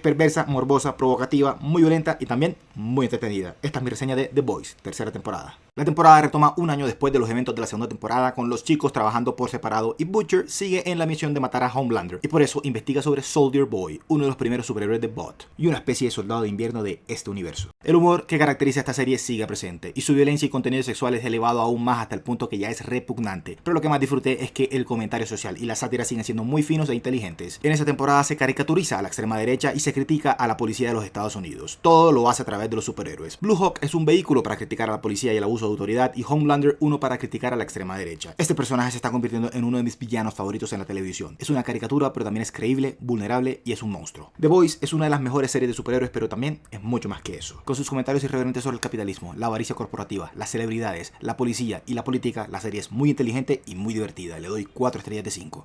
perversa, morbosa, provocativa, muy violenta y también muy entretenida. Esta es mi reseña de The Boys, tercera temporada. La temporada retoma un año después de los eventos de la segunda temporada con los chicos trabajando por separado y Butcher sigue en la misión de matar a Homelander y por eso investiga sobre Soldier Boy, uno de los primeros superhéroes de Bot y una especie de soldado de invierno de este universo. El humor que caracteriza esta serie sigue presente y su violencia y contenido sexual es elevado aún más hasta el punto que ya es repugnante, pero lo que más disfruté es que el comentario social y la sátira siguen siendo muy finos e inteligentes. En esta temporada se caricaturiza a la extrema derecha y se critica a la policía de los Estados Unidos. Todo lo hace a través de los superhéroes. Blue Hawk es un vehículo para criticar a la policía y el abuso autoridad y Homelander uno para criticar a la extrema derecha. Este personaje se está convirtiendo en uno de mis villanos favoritos en la televisión. Es una caricatura pero también es creíble, vulnerable y es un monstruo. The Voice es una de las mejores series de superhéroes pero también es mucho más que eso. Con sus comentarios irreverentes sobre el capitalismo, la avaricia corporativa, las celebridades, la policía y la política, la serie es muy inteligente y muy divertida. Le doy 4 estrellas de 5.